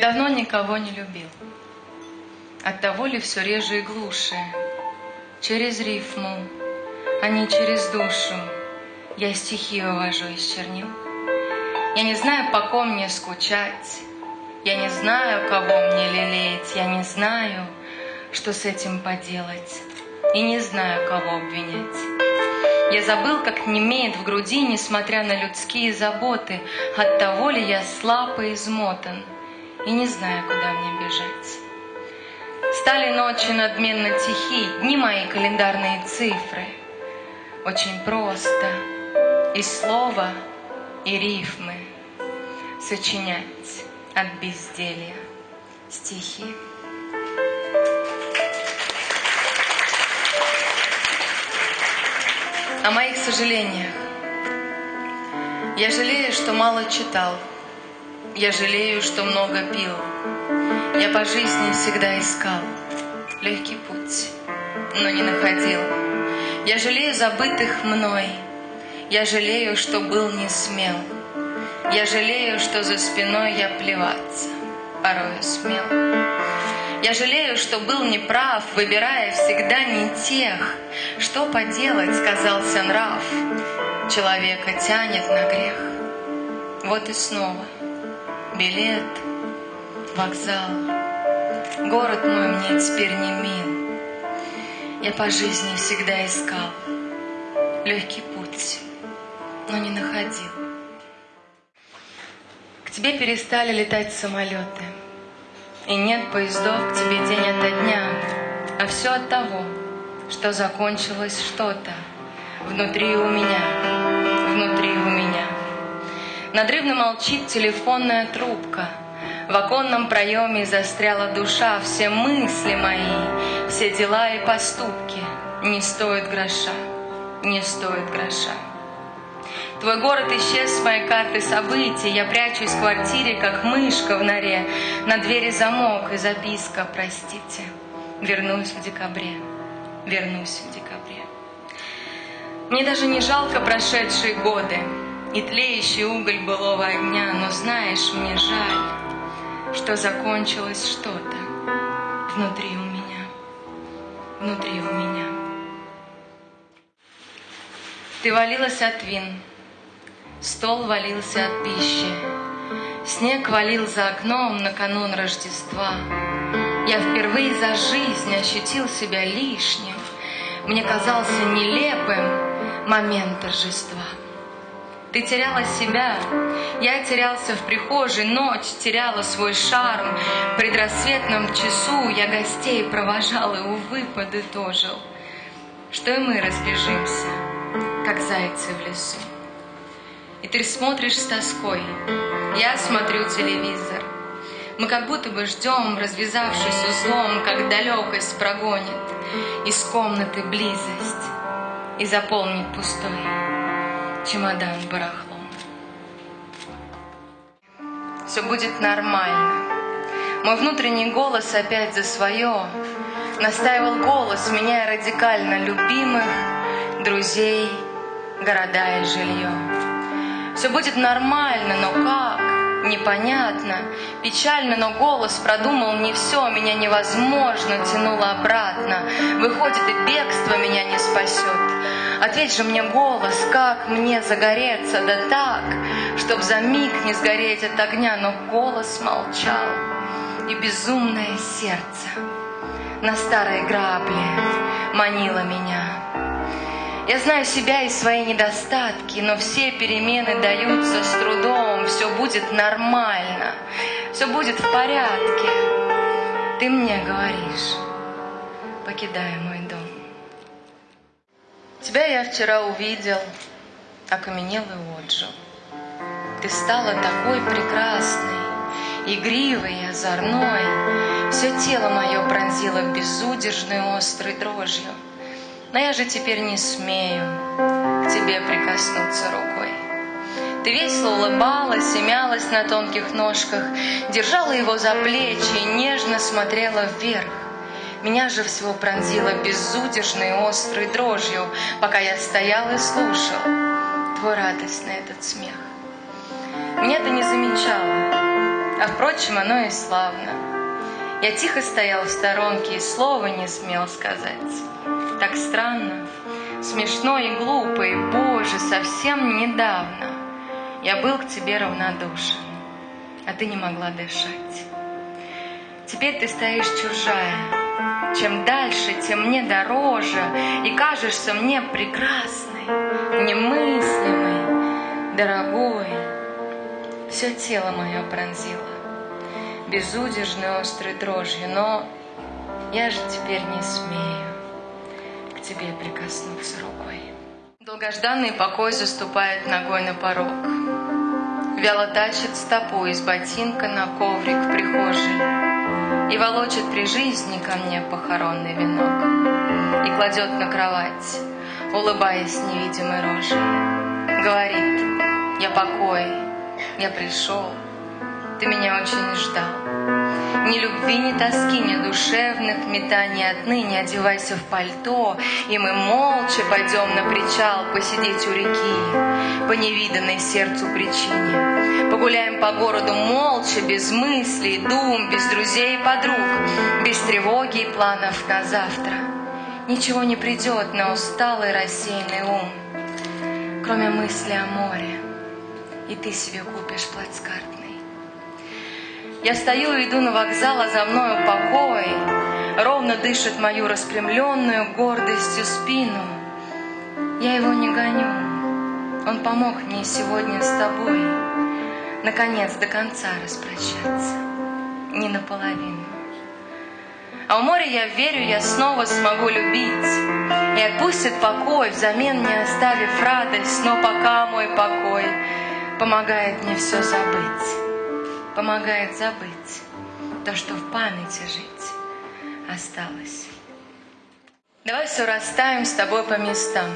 давно никого не любил. От того ли все реже и глуше, Через рифму, а не через душу, Я стихи вывожу из чернил. Я не знаю, по ком мне скучать, Я не знаю, кого мне лелеять, Я не знаю, что с этим поделать, И не знаю, кого обвинять. Я забыл, как немеет в груди, Несмотря на людские заботы, От того ли я слаб и измотан, И не знаю, куда мне бежать. Стали ночи надменно тихи, Дни мои календарные цифры. Очень просто и слова, и рифмы Сочинять от безделья стихи. О моих сожалениях. Я жалею, что мало читал. Я жалею, что много пил. Я по жизни всегда искал легкий путь, но не находил. Я жалею забытых мной, я жалею, что был не смел. Я жалею, что за спиной я плеваться порою смел. Я жалею, что был неправ, выбирая всегда не тех. Что поделать, сказался нрав, человека тянет на грех. Вот и снова билет — вокзал. Город мой мне теперь не мил. Я по жизни всегда искал легкий путь, но не находил. К тебе перестали летать самолеты, И нет поездов к тебе день ото дня, А все от того, что закончилось что-то Внутри у меня, внутри у. Надрывно молчит телефонная трубка — в оконном проеме застряла душа, все мысли мои, все дела и поступки. Не стоят гроша, не стоят гроша. Твой город исчез с моей карты событий, я прячусь в квартире, как мышка в норе, на двери замок и записка, простите, вернусь в декабре, вернусь в декабре. Мне даже не жалко прошедшие годы и тлеющий уголь былого огня, но знаешь, мне жаль, что закончилось что-то внутри у меня, внутри у меня. Ты валилась от вин, стол валился от пищи, снег валил за окном на канун Рождества. Я впервые за жизнь ощутил себя лишним, мне казался нелепым момент торжества. Ты теряла себя, я терялся в прихожей, ночь теряла свой шарм. В предрассветном часу я гостей провожал и, увы, подытожил, что и мы разбежимся, как зайцы в лесу. И ты смотришь с тоской, я смотрю телевизор. Мы как будто бы ждем, развязавшись узлом, как далекость прогонит из комнаты близость и заполнит пустой чемодан барахлом. Все будет нормально. Мой внутренний голос опять за свое Настаивал голос, меняя радикально любимых, друзей, города и жилье. Все будет нормально, но как? Непонятно, печально, но голос продумал не все, меня невозможно тянуло обратно. Выходит, и бегство меня не спасет. Ответь же мне голос, как мне загореться, да так, Чтоб за миг не сгореть от огня, но голос молчал, И безумное сердце на старой грабле манило меня. Я знаю себя и свои недостатки, но все перемены даются с трудом, все будет нормально, все будет в порядке. Ты мне говоришь, покидая мой. Тебя я вчера увидел, окаменел и отжил. Ты стала такой прекрасной, игривой и озорной. Все тело мое пронзило безудержной острой дрожью. Но я же теперь не смею к тебе прикоснуться рукой. Ты весело улыбалась и мялась на тонких ножках, держала его за плечи и нежно смотрела вверх. Меня же всего пронзило безудержной острой дрожью, пока я стоял и слушал твой радостный этот смех. Меня ты не замечала, А впрочем, оно и славно. Я тихо стоял в сторонке и слова не смел сказать. Так странно, смешно и глупо, и, Боже, совсем недавно я был к тебе равнодушен, а ты не могла дышать. Теперь ты стоишь чужая, чем дальше, тем мне дороже, и кажешься мне прекрасной, немыслимой, дорогой. Все тело мое пронзило безудержной острой дрожью, но я же теперь не смею к тебе прикоснуться рукой. Долгожданный покой заступает ногой на порог. Вяло тачет стопу из ботинка на коврик прихожей И волочит при жизни ко мне похоронный венок И кладет на кровать, улыбаясь невидимой рожей. Говорит, я покой, я пришел, ты меня очень ждал. Ни любви, ни тоски, ни душевных метаний отныне одевайся в пальто, и мы молча пойдем на причал посидеть у реки по невиданной сердцу причине. Погуляем по городу молча, без мыслей, дум, без друзей и подруг, без тревоги и планов на завтра. Ничего не придет на усталый рассеянный ум, кроме мысли о море, и ты себе купишь плацкарт. Я стою и иду на вокзал, а за мною покой. Ровно дышит мою распрямленную гордостью спину. Я его не гоню. Он помог мне сегодня с тобой Наконец до конца распрощаться. Не наполовину. А у моря я верю, я снова смогу любить. И отпустит покой, взамен не оставив радость, но пока мой покой помогает мне все забыть помогает забыть то, что в памяти жить осталось. Давай все расставим с тобой по местам.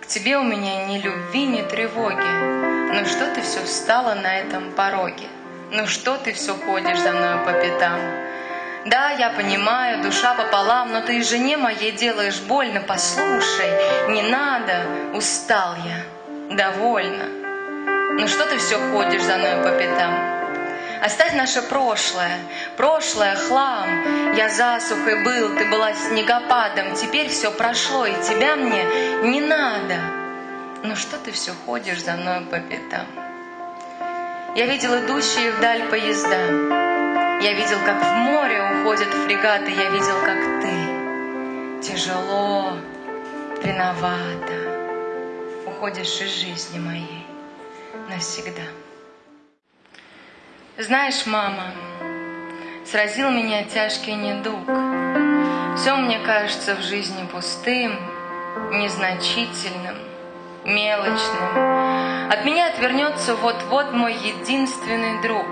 К тебе у меня ни любви, ни тревоги. Ну что ты все встала на этом пороге? Ну что ты все ходишь за мною по пятам? Да, я понимаю, душа пополам, но ты жене моей делаешь больно. Послушай, не надо, устал я, довольно. Ну что ты все ходишь за мною по пятам? Оставь наше прошлое, прошлое хлам. Я засухой был, ты была снегопадом, теперь все прошло, и тебя мне не надо. Но что ты все ходишь за мной по пятам? Я видел идущие вдаль поезда. Я видел, как в море уходят фрегаты. Я видел, как ты тяжело, виновата уходишь из жизни моей навсегда. Знаешь, мама, сразил меня тяжкий недуг. Все мне кажется в жизни пустым, незначительным, мелочным. От меня отвернется вот-вот мой единственный друг.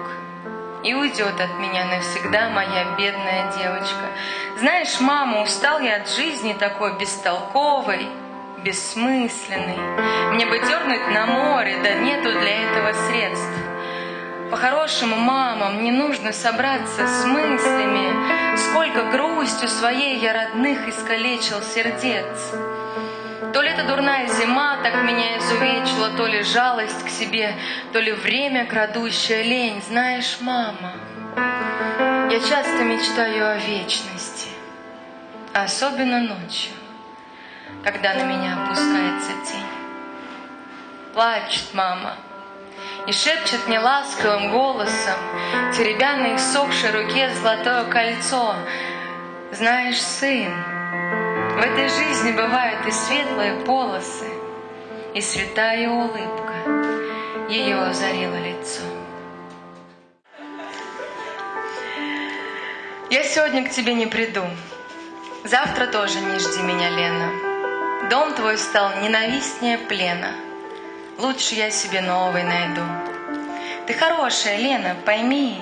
И уйдет от меня навсегда моя бедная девочка. Знаешь, мама, устал я от жизни такой бестолковой, бессмысленной. Мне бы дернуть на море, да нету для этого средств. По-хорошему, мама, мне нужно собраться с мыслями, Сколько грустью своей я родных искалечил сердец. То ли это дурная зима так меня изувечила, То ли жалость к себе, то ли время крадущая лень. Знаешь, мама, я часто мечтаю о вечности, Особенно ночью, когда на меня опускается тень. Плачет мама, и шепчет мне ласковым голосом, теребя на иссохшей руке золотое кольцо. Знаешь, сын, в этой жизни бывают и светлые полосы, и святая улыбка ее озарила лицо. Я сегодня к тебе не приду. Завтра тоже не жди меня, Лена. Дом твой стал ненавистнее плена — Лучше я себе новый найду. Ты хорошая, Лена, пойми.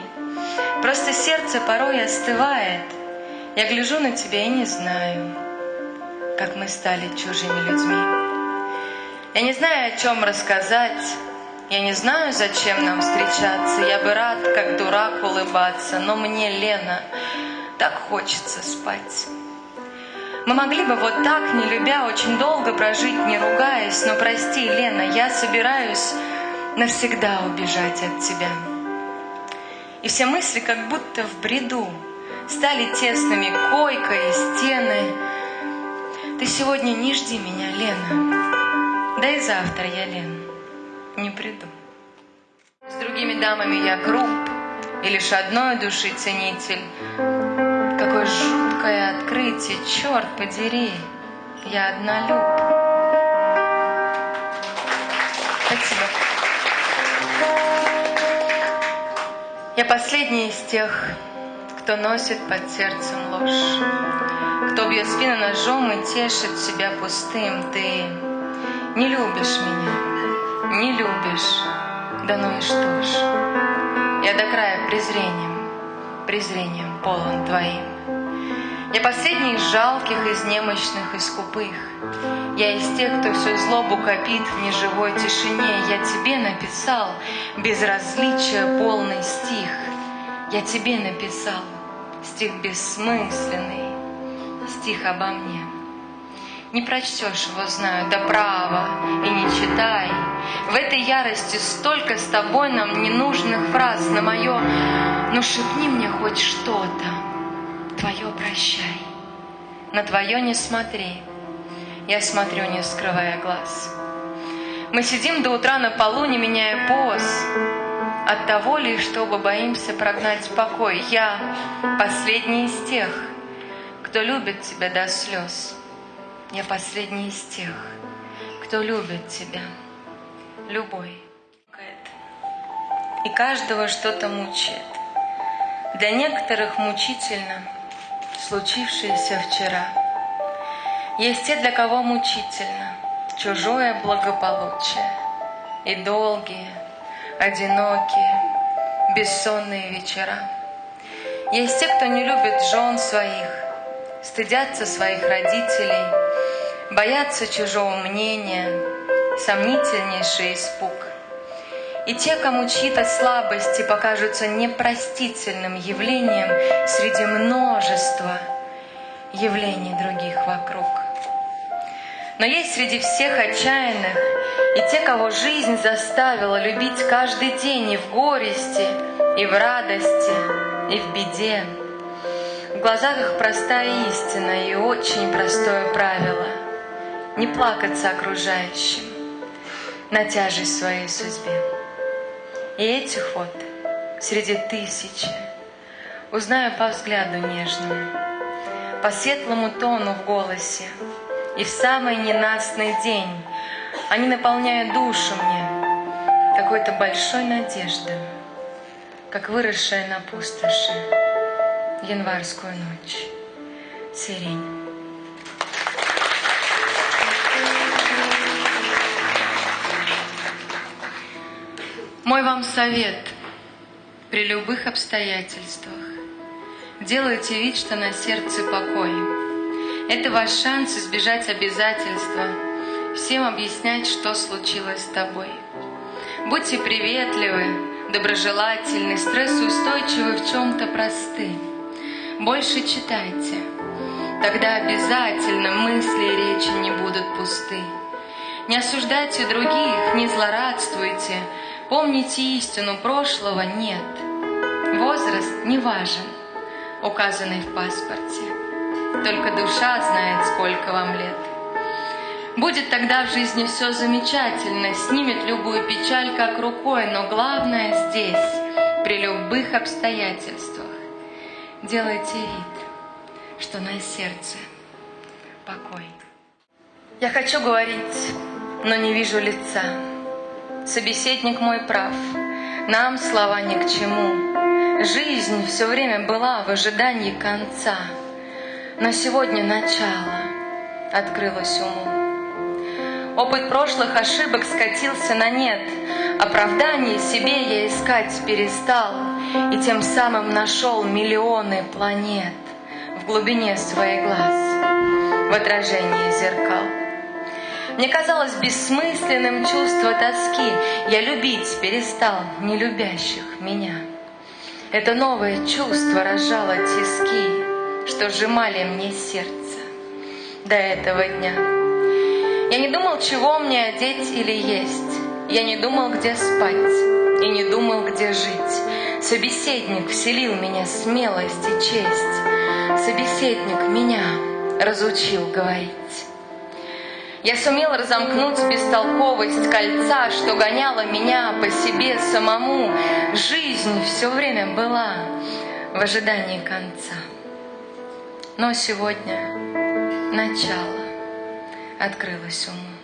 Просто сердце порой остывает. Я гляжу на тебя и не знаю, как мы стали чужими людьми. Я не знаю, о чем рассказать. Я не знаю, зачем нам встречаться. Я бы рад, как дурак, улыбаться. Но мне, Лена, так хочется спать. Мы могли бы вот так, не любя, очень долго прожить, не ругаясь, но прости, Лена, я собираюсь навсегда убежать от тебя. И все мысли как будто в бреду Стали тесными койка и стены. Ты сегодня не жди меня, Лена. Да и завтра я, Лен, не приду. С другими дамами я груб, И лишь одной души ценитель. Какое жуткое открытие, черт подери, Я однолюб. Спасибо. Я последний из тех, кто носит под сердцем ложь, кто бьет спину ножом и тешит себя пустым. Ты не любишь меня, не любишь, да ну и что ж. Я до края презрением, презрением полон твоим. Я последний из жалких, из немощных, из скупых. Я из тех, кто всю злобу копит в неживой тишине. Я тебе написал безразличие полный стих. Я тебе написал стих бессмысленный, стих обо мне. Не прочтешь его, знаю, до права, и не читай. В этой ярости столько с тобой нам ненужных фраз на мое «Ну шепни мне хоть что-то, твое прощай». На твое не смотри, я смотрю, не скрывая глаз. Мы сидим до утра на полу, не меняя поз, от того ли, чтобы боимся прогнать покой. Я последний из тех, кто любит тебя до слез. Я последний из тех, кто любит тебя, любой. И каждого что-то мучает. Для некоторых мучительно случившееся вчера. Есть те, для кого мучительно чужое благополучие и долгие, одинокие, бессонные вечера. Есть те, кто не любит жен своих, стыдятся своих родителей, боятся чужого мнения, сомнительнейший испуг. И те, кому чьи-то слабости покажутся непростительным явлением среди множества явлений других вокруг. Но есть среди всех отчаянных и те, кого жизнь заставила любить каждый день и в горести, и в радости, и в беде. В глазах их простая истина и очень простое правило — не плакаться окружающим на тяжесть своей судьбе. И этих вот среди тысячи узнаю по взгляду нежному, по светлому тону в голосе, и в самый ненастный день они наполняют душу мне какой-то большой надеждой, как выросшая на пустоши январскую ночь сирень. Мой вам совет при любых обстоятельствах. Делайте вид, что на сердце покой. Это ваш шанс избежать обязательства всем объяснять, что случилось с тобой. Будьте приветливы, доброжелательны, стрессоустойчивы в чем-то просты. Больше читайте, тогда обязательно мысли и речи не будут пусты. Не осуждайте других, не злорадствуйте, помните истину, прошлого нет. Возраст не важен, указанный в паспорте. Только душа знает, сколько вам лет. Будет тогда в жизни все замечательно, снимет любую печаль как рукой, но главное здесь, при любых обстоятельствах, делайте вид, что на сердце покой. Я хочу говорить, но не вижу лица. Собеседник мой прав, нам слова ни к чему. Жизнь все время была в ожидании конца, но сегодня начало открылось уму. Опыт прошлых ошибок скатился на нет. Оправдание себе я искать перестал, И тем самым нашел миллионы планет В глубине своих глаз, в отражении зеркал. Мне казалось бессмысленным чувство тоски, Я любить перестал нелюбящих меня. Это новое чувство разжало тиски, Что сжимали мне сердце до этого дня. Я не думал, чего мне одеть или есть. Я не думал, где спать и не думал, где жить. Собеседник вселил меня смелость и честь. Собеседник меня разучил говорить. Я сумел разомкнуть бестолковость кольца, что гоняло меня по себе самому. Жизнь все время была в ожидании конца. Но сегодня начало открылось уму.